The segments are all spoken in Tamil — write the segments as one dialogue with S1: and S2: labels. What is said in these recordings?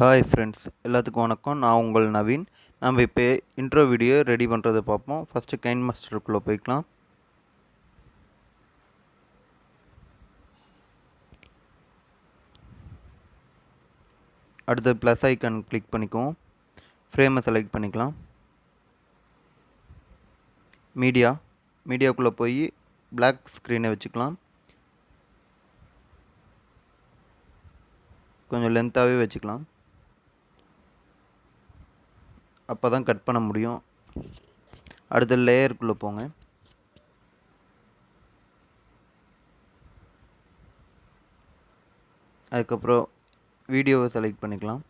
S1: ஹாய் ஃப்ரெண்ட்ஸ் எல்லாத்துக்கும் வணக்கம். நான் உங்கள் நவீன். நம்ம இப்போ இன்ட்ரோ வீடியோ ரெடி பண்ணுறதை பார்ப்போம். ஃபஸ்ட்டு கைன் மாஸ்டருக்குள்ளே போய்க்கலாம். அடுத்து ப்ளஸ் ஐக்கான் கிளிக் பண்ணிக்குவோம். ஃப்ரேமை செலக்ட் பண்ணிக்கலாம். மீடியா மீடியாக்குள்ளே போய் பிளாக் ஸ்க்ரீனை வச்சுக்கலாம். கொஞ்சம் லென்த்தாகவே வச்சுக்கலாம். அப்போ தான் கட் பண்ண முடியும். அடுத்த லேயருக்குள்ளே போங்க. அதுக்கப்புறம் வீடியோவை செலக்ட் பண்ணிக்கலாம்.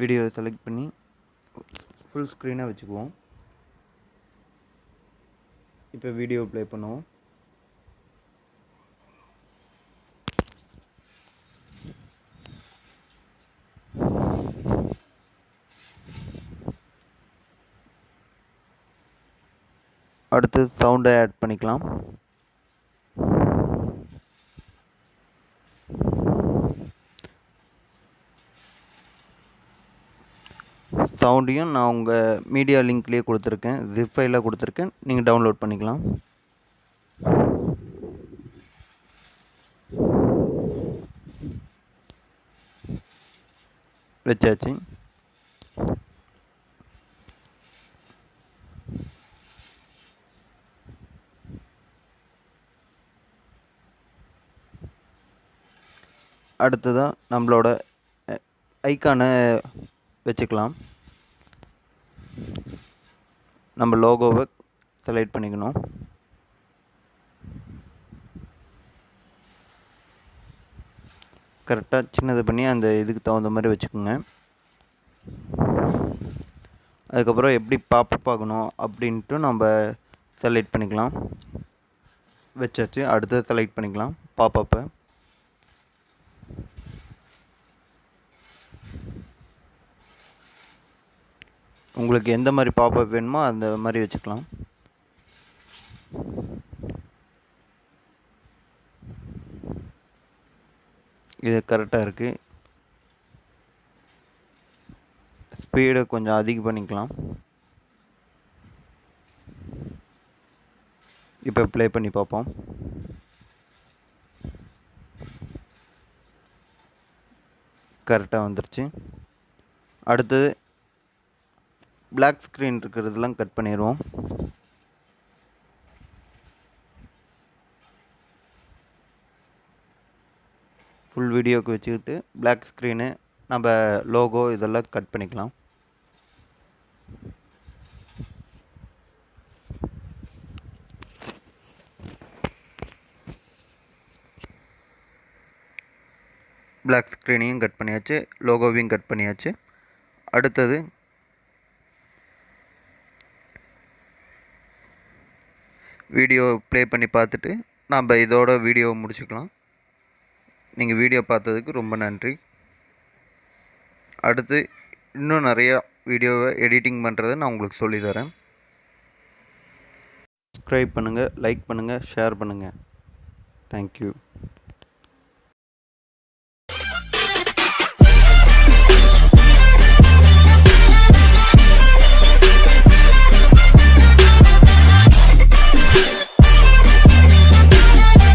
S1: வீடியோவை செலக்ட் பண்ணி ஃபுல் ஸ்க்ரீனாக வச்சுக்குவோம். இப்போ வீடியோ ப்ளே பண்ணுவோம். அடுத்து சவுண்டை ஆட் பண்ணிக்கலாம். சவுண்டையும் நான் உங்கள் மீடியா லிங்க்லேயே கொடுத்துருக்கேன். ஜிப் கொடுத்துருக்கேன். நீங்கள் டவுன்லோட் பண்ணிக்கலாம். வச்சாச்சு. அடுத்ததாக நம்மளோட ஐக்கானை வச்சுக்கலாம். நம்ம லோகோவை செலக்ட் பண்ணிக்கணும். கரெக்டாக சின்னது பண்ணி அந்த இதுக்கு தகுந்த மாதிரி வச்சுக்கோங்க. அதுக்கப்புறம் எப்படி பாப்பப் பார்க்கணும் அப்படின்ட்டு நம்ம செலக்ட் பண்ணிக்கலாம். வச்சாச்சு அடுத்து செலக்ட் பண்ணிக்கலாம் பாப்பப்பை உங்களுக்கு எந்த மாதிரி பாப்பப் வேணுமோ அந்த மாதிரி வச்சுக்கலாம். இது கரெக்டாக இருக்குது ஸ்பீடை கொஞ்சம் அதிகம் பண்ணிக்கலாம். இப்போ ப்ளே பண்ணி பார்ப்போம். கரெக்டாக வந்துருச்சு. அடுத்தது பிளாக் ஸ்க்ரீன் இருக்கிறதெல்லாம் கட் பண்ணிடுவோம் ஃபுல் வீடியோவுக்கு வச்சுக்கிட்டு பிளாக் ஸ்க்ரீனு நம்ம லோகோ இதெல்லாம் கட் பண்ணிக்கலாம். பிளாக் ஸ்க்ரீனையும் கட் பண்ணியாச்சு லோகோவையும் கட் பண்ணியாச்சு. அடுத்தது வீடியோ ப்ளே பண்ணி பார்த்துட்டு நம்ம இதோட வீடியோவை முடிச்சுக்கலாம். நீங்கள் வீடியோ பார்த்ததுக்கு ரொம்ப நன்றி. அடுத்து இன்னும் நிறையா வீடியோவை எடிட்டிங் பண்ணுறதை நான் உங்களுக்கு சொல்லித்தரேன். சப்ஸ்கிரைப் பண்ணுங்கள் லைக் பண்ணுங்கள் ஷேர் பண்ணுங்கள் தேங்க்யூ